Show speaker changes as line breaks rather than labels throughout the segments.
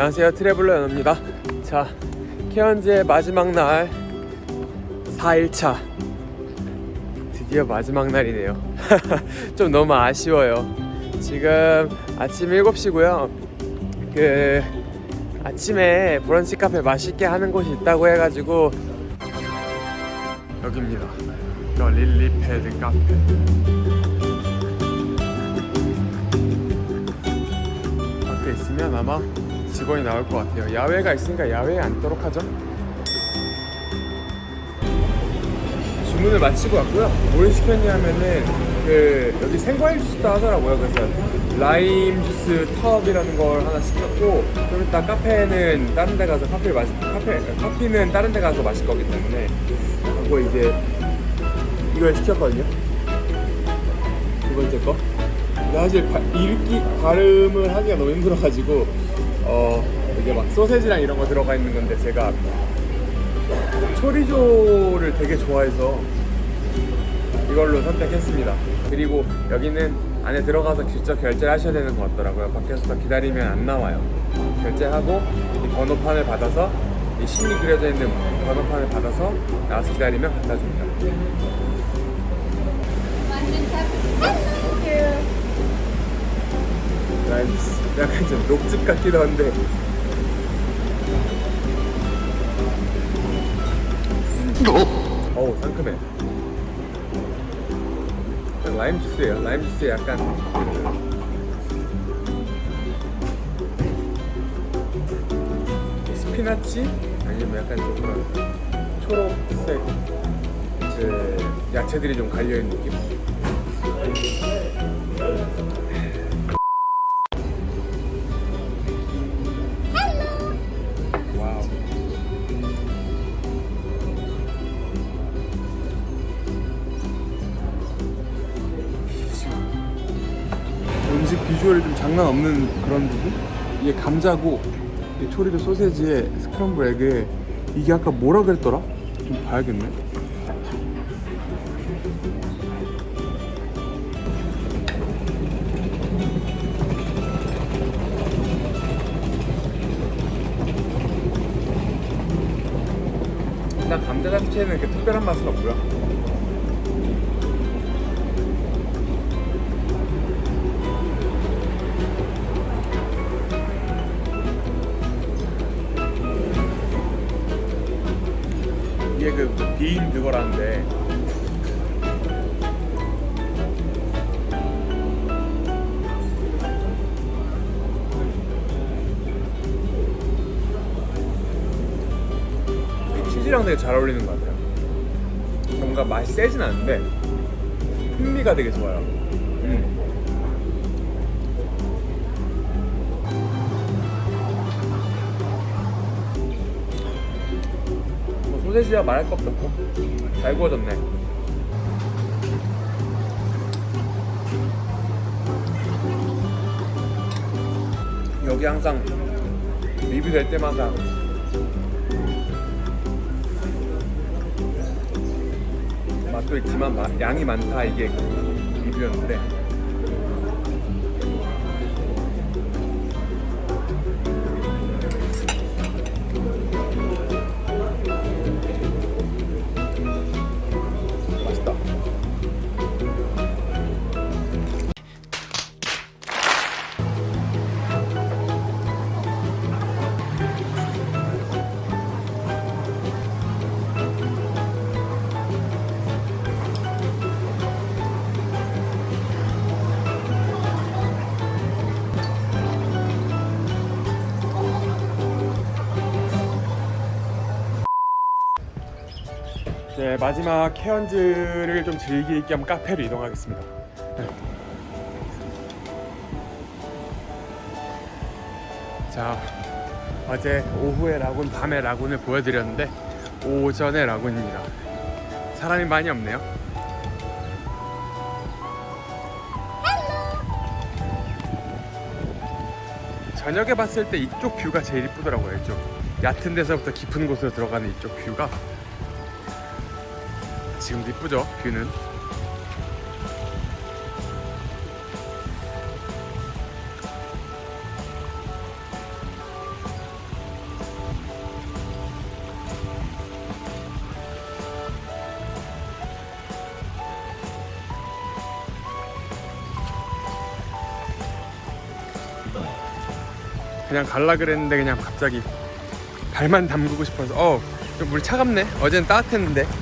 안녕하세요. traveler 연호입니다. 자 케언즈의 마지막 날 4일차. 드디어 마지막 날이네요. 좀 너무 아쉬워요. 지금 아침 7시고요. 그 아침에 브런치 카페 맛있게 하는 곳이 있다고 해가지고 여기입니다. The Lily Pad Cafe. 밖에 있으면 아마 직원이 나올 것 같아요. 야외가 있으니까 야외에 앉도록 하죠. 주문을 마치고 왔고요. 뭘 시켰냐면은 그 여기 생과일 주스도 하더라고요. 그래서 라임 주스 텁이라는 걸 하나 시켰고 좀 이따 카페는 다른 데 가서 커피를 마시 카페 커피는 다른 데 가서 마실 거기 때문에 하고 이제 이걸 시켰거든요. 두 번째 거. 근데 사실 바, 읽기 발음을 하기가 너무 힘들어가지고 어 이게 막 소세지랑 이런 거 들어가 있는 건데 제가 초리조를 되게 좋아해서 이걸로 선택했습니다. 그리고 여기는 안에 들어가서 직접 결제를 하셔야 되는 것 같더라고요. 밖에서 기다리면 안 나와요. 결제하고 이 번호판을 받아서 이 신이 그려져 있는 번호판을 받아서 나와서 기다리면 갖다 줍니다. nice. 약간 좀 녹즙 같기도 한데. 어우 상큼해. 약간 라임 주스예요. 라임 주스에 약간 그 스피나치? 아니면 약간 좀 그런 초록색 그 야채들이 좀 갈려있는 느낌 장난 없는 그런 부분? 이게 감자고 이 초리도 소세지에 스크럼블 에그에 이게 아까 뭐라 그랬더라? 좀 봐야겠네 일단 감자 자체는 이렇게 특별한 맛은 없고요 빈 그거라는데. 이 치즈랑 되게 잘 어울리는 것 같아요. 뭔가 맛이 세진 않은데 풍미가 되게 좋아요 소세지야 말할 것도 없고 잘 구워졌네. 여기 항상 리뷰될 때마다 맛도 있지만 마- 양이 많다 이게 리뷰였는데 마지막 케언즈를 좀 즐길 겸 카페로 이동하겠습니다. 네. 자, 어제 오후에 라군, 밤에 라군을 보여드렸는데 오전에 라군입니다. 사람이 많이 없네요. 저녁에 봤을 때 이쪽 뷰가 제일 이쁘더라고요. 이쪽 얕은 데서부터 깊은 곳으로 들어가는 이쪽 뷰가 지금도 이쁘죠? 뷰는? 그냥 갈라 그랬는데 그냥 갑자기 발만 담그고 싶어서. 어 물 차갑네. 어제는 따뜻했는데.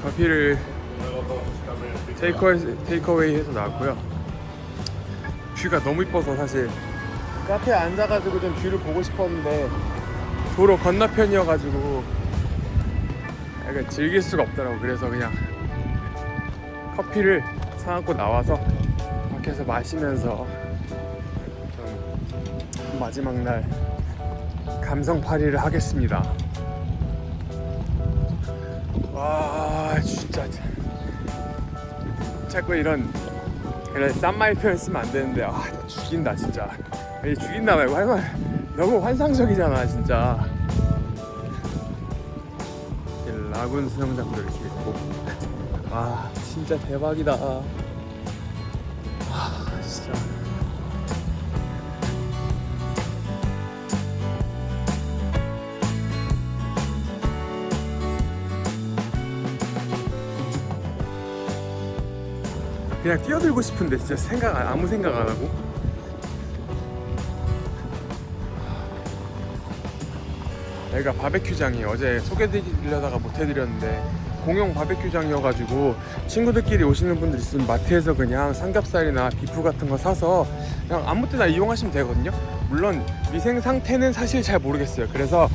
커피를 takeaway, takeaway 해서 나왔고요. view가 너무 이뻐서 사실 카페에 앉아가지고 좀 view를 보고 싶었는데 도로 건너편이어가지고 약간 즐길 수가 없더라고. 그래서 그냥 커피를 사갖고 나와서 밖에서 마시면서 좀 마지막 날 감성파리를 하겠습니다. 와 진짜. 자꾸 이런 이런 싼 말 표현 쓰면 안 되는데 아 죽인다 진짜. 죽인다 말고 할 말 너무 환상적이잖아 진짜. 라군 수영장도 이렇게 있고. 와 진짜 대박이다 그냥 뛰어들고 싶은데 진짜 생각 안- 아무 생각 안 하고. 여기가 바베큐장이에요. 어제 소개드리려다가 못 해드렸는데 공용 바베큐장이어가지고 친구들끼리 오시는 분들 있으면 마트에서 그냥 삼겹살이나 비프 같은 거 사서 그냥 아무 때나 이용하시면 되거든요. 물론 위생 상태는 사실 잘 모르겠어요. 그래서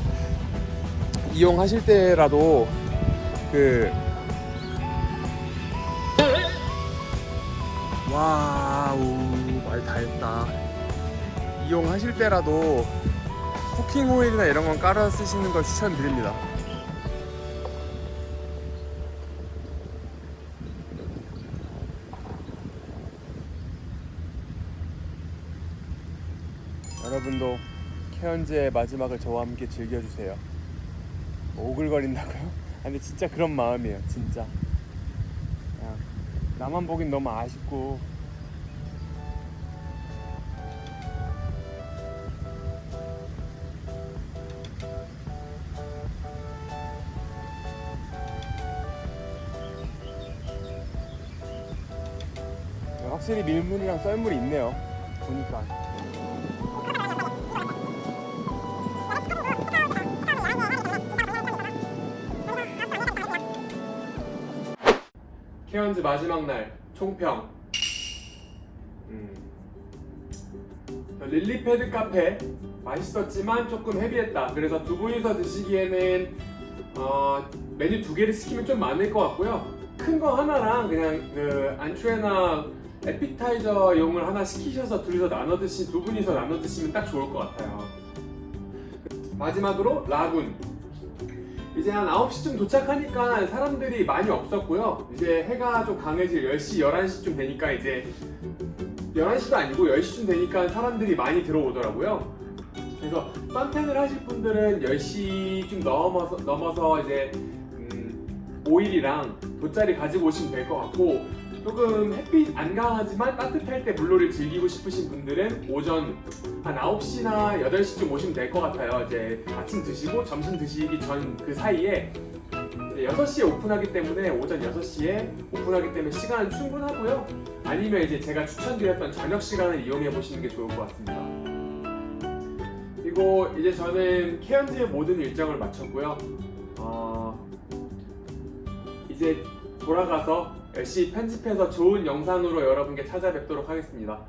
이용하실 때라도 그 wow 말 다 했다. 이용하실 때라도 cooking oil이나 이런 건 깔아 쓰시는 걸 추천드립니다. 여러분도 케언즈의 마지막을 저와 함께 즐겨주세요. 뭐 오글거린다고요? 아, 근데 진짜 그런 마음이에요 진짜 나만 보긴 너무 아쉽고. 확실히 밀물이랑 썰물이 있네요 보니까 케언즈 마지막 날 총평. 음. 저 Lily Pad Cafe. 맛있었지만 조금 heavy했다. 그래서 두 분이서 드시기에는 어, 메뉴 두 개를 시키면 좀 많을 것 같고요. 큰 거 하나랑 그냥 그 entrée나 appetizer용을 하나 시키셔서 둘이서 나눠 드시 두 분이서 나눠 드시면 딱 좋을 것 같아요. 마지막으로 라군 이제 한 9시쯤 도착하니까 사람들이 많이 없었고요. 이제 해가 좀 강해질 10시, 11시쯤 되니까 이제 11시도 아니고 10시쯤 되니까 사람들이 많이 들어오더라고요. 그래서 선탠을 하실 분들은 10시쯤 넘어서, 넘어서 이제 음, 오일이랑 돗자리 가지고 오시면 될 것 같고 조금 햇빛 안 강하지만 따뜻할 때 물놀이를 즐기고 싶으신 분들은 오전 한 9시나 8시쯤 오시면 될 것 같아요. 이제 아침 드시고 점심 드시기 전 그 사이에 이제 6시에 오픈하기 때문에 오전 6시에 오픈하기 때문에 시간은 충분하고요. 아니면 이제 제가 추천드렸던 저녁 시간을 이용해 보시는 게 좋을 것 같습니다. 그리고 이제 저는 케언즈의 모든 일정을 마쳤고요. 어, 이제 돌아가서 열심히 편집해서 좋은 영상으로 여러분께 찾아뵙도록 하겠습니다.